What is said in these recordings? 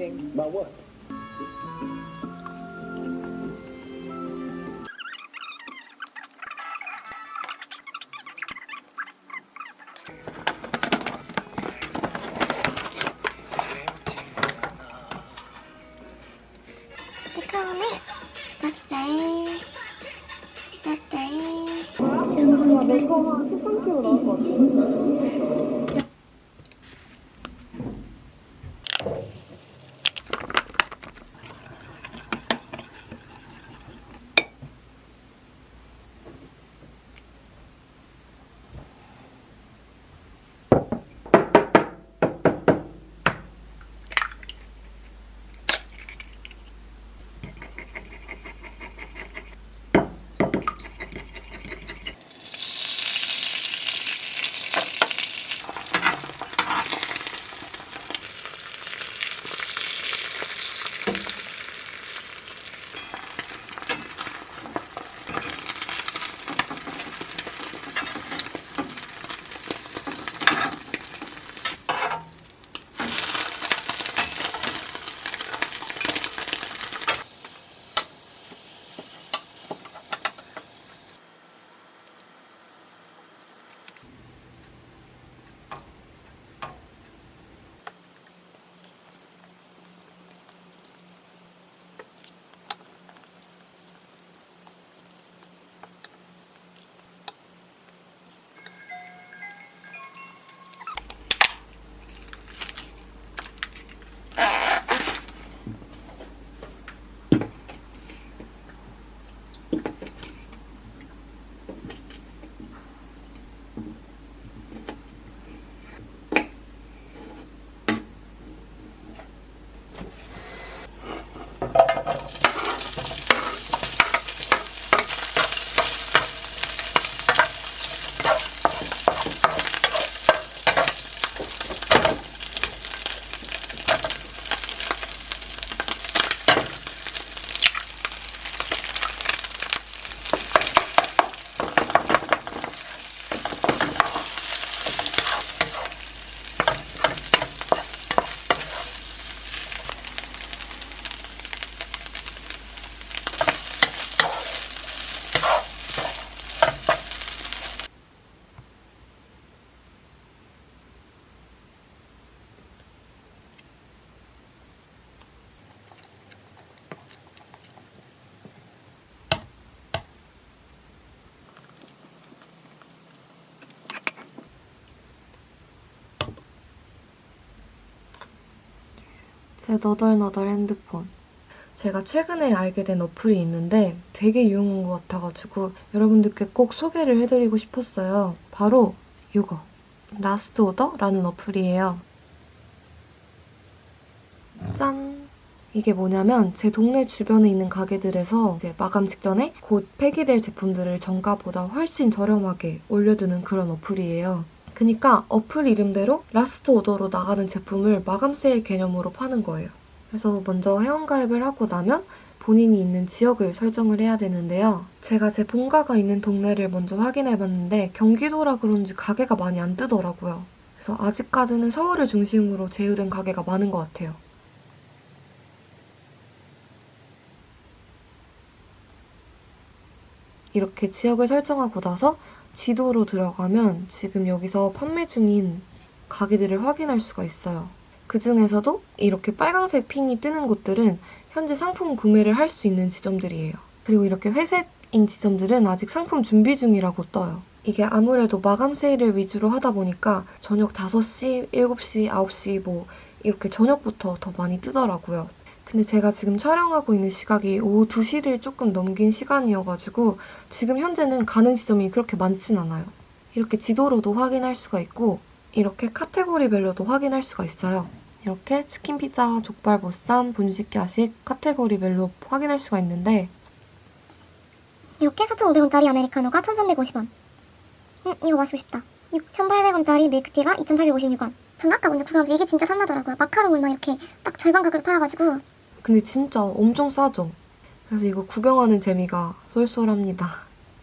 meeting. About what? 제 너덜너덜 핸드폰. 제가 최근에 알게 된 어플이 있는데 되게 유용한 것 같아가지고 여러분들께 꼭 소개를 해드리고 싶었어요. 바로 이거. Last Order라는 어플이에요. 짠! 이게 뭐냐면 제 동네 주변에 있는 가게들에서 이제 마감 직전에 곧 폐기될 제품들을 정가보다 훨씬 저렴하게 올려두는 그런 어플이에요. 그니까 어플 이름대로 last order로 나가는 제품을 마감 세일 개념으로 파는 거예요. 그래서 먼저 회원가입을 하고 나면 본인이 있는 지역을 설정을 해야 되는데요. 제가 제 본가가 있는 동네를 먼저 확인해봤는데 경기도라 그런지 가게가 많이 안 뜨더라고요. 그래서 아직까지는 서울을 중심으로 제휴된 가게가 많은 것 같아요. 이렇게 지역을 설정하고 나서 지도로 들어가면 지금 여기서 판매 중인 가게들을 확인할 수가 있어요. 그 중에서도 이렇게 빨강색 핀이 뜨는 곳들은 현재 상품 구매를 할 수 있는 지점들이에요. 그리고 이렇게 회색인 지점들은 아직 상품 준비 중이라고 떠요. 이게 아무래도 마감 세일을 위주로 하다 보니까 저녁 5시, 7시, 9시 뭐 이렇게 저녁부터 더 많이 뜨더라고요. 근데 제가 지금 촬영하고 있는 시각이 오후 2시를 조금 넘긴 시간이어가지고 지금 현재는 가는 지점이 그렇게 많진 않아요. 이렇게 지도로도 확인할 수가 있고 이렇게 카테고리별로도 확인할 수가 있어요. 이렇게 치킨, 피자, 족발, 보쌈, 분식, 야식 카테고리별로 확인할 수가 있는데 이렇게 4,500원짜리 아메리카노가 1,350원 응 이거 마시고 싶다 6,800원짜리 밀크티가 2,856원. 전 아까 먼저 구경하면서 이게 진짜 탐나더라고요. 마카롱을 막 이렇게 딱 절반 가격에 팔아가지고 근데 진짜 엄청 싸죠? 그래서 이거 구경하는 재미가 쏠쏠합니다.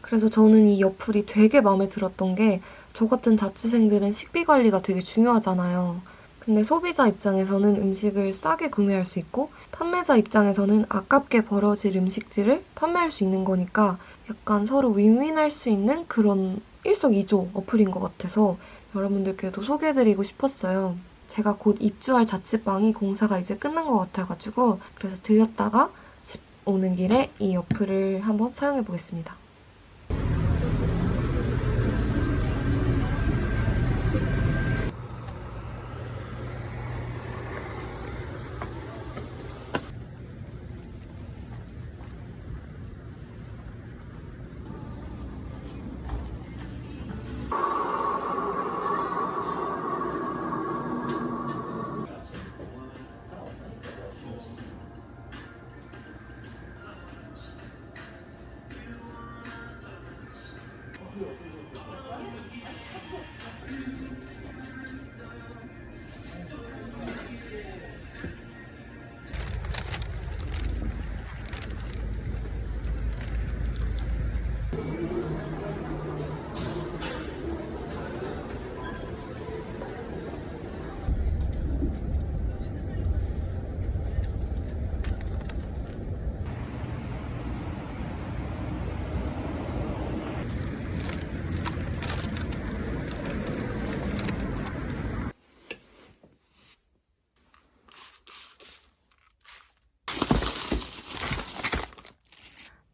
그래서 저는 이 어플이 되게 마음에 들었던 게 저 같은 자취생들은 식비 관리가 되게 중요하잖아요. 근데 소비자 입장에서는 음식을 싸게 구매할 수 있고 판매자 입장에서는 아깝게 벌어질 음식들을 판매할 수 있는 거니까 약간 서로 윈윈할 수 있는 그런 일석이조 어플인 것 같아서 여러분들께도 소개해드리고 싶었어요. 제가 곧 입주할 자취방이 공사가 이제 끝난 것 같아가지고 그래서 들렸다가 집 오는 길에 이 어플을 한번 사용해보겠습니다.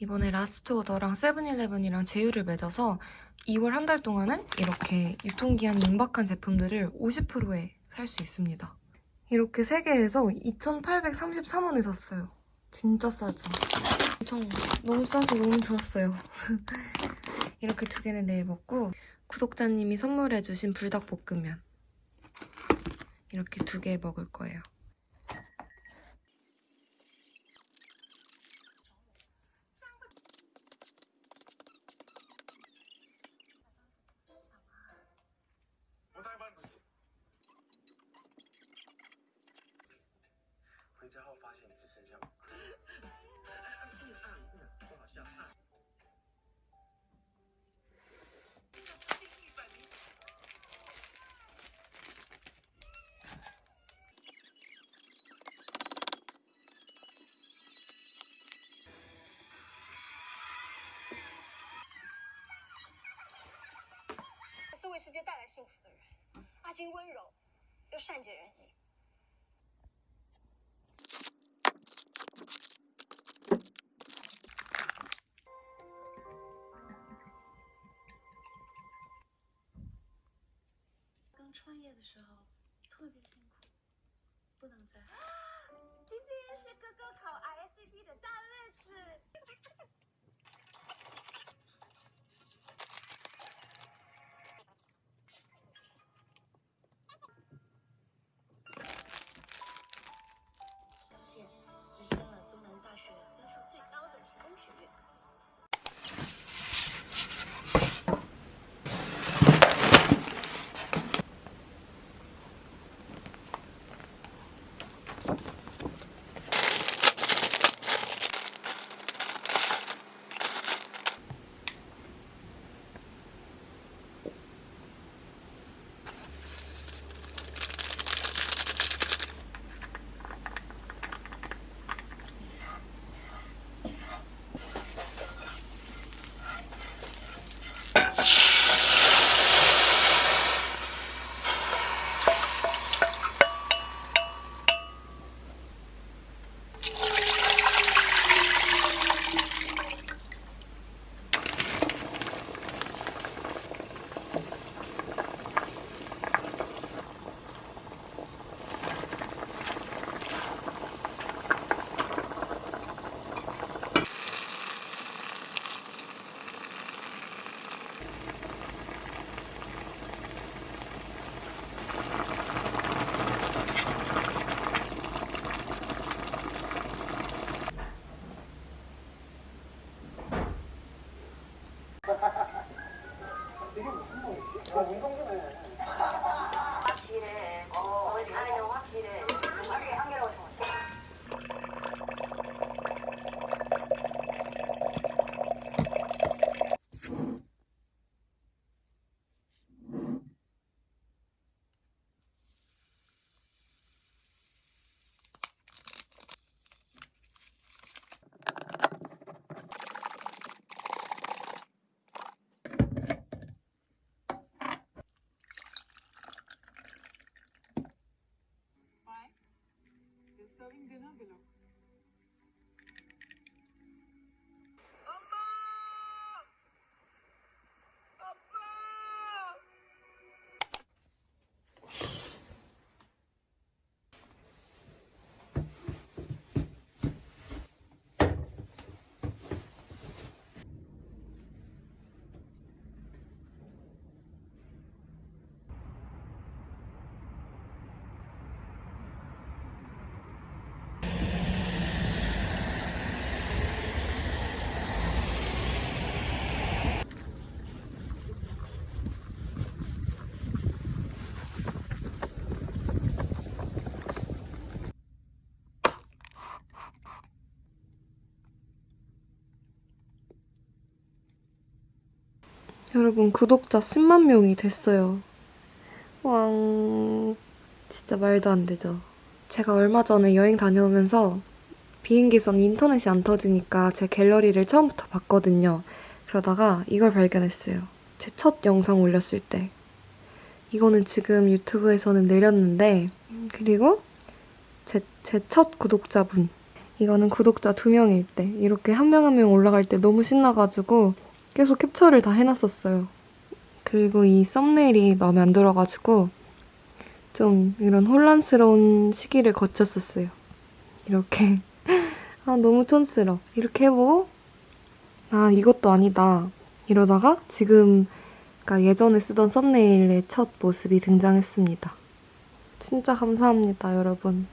이번에 Last Order랑 세븐일레븐이랑 제휴를 맺어서 2월 한 달 동안은 이렇게 유통기한이 임박한 제품들을 50%에 살 수 있습니다. 이렇게 3개에서 2,833원에 샀어요. 진짜 싸죠? 엄청 너무 싸서 너무 좋았어요. 이렇게 두 개는 내일 먹고 구독자님이 선물해주신 불닭볶음면 이렇게 두 개 먹을 거예요. 是为世界带来幸福的人。阿金温柔又善解人 serving dinner below. 여러분 구독자 10만 명이 됐어요. 왕 진짜 말도 안 되죠. 제가 얼마 전에 여행 다녀오면서 비행기에선 인터넷이 안 터지니까 제 갤러리를 처음부터 봤거든요. 그러다가 이걸 발견했어요. 제 첫 영상 올렸을 때. 이거는 지금 유튜브에서는 내렸는데 그리고 제첫 구독자분. 이거는 구독자 두 명일 때 이렇게 한 명 한 명 올라갈 때 너무 신나가지고 계속 캡처를 다 해놨었어요. 그리고 이 썸네일이 마음에 안 들어가지고 좀 이런 혼란스러운 시기를 거쳤었어요. 이렇게 아 너무 촌스러. 이렇게 해보고 아 이것도 아니다. 이러다가 지금 그러니까 예전에 쓰던 썸네일의 첫 모습이 등장했습니다. 진짜 감사합니다, 여러분.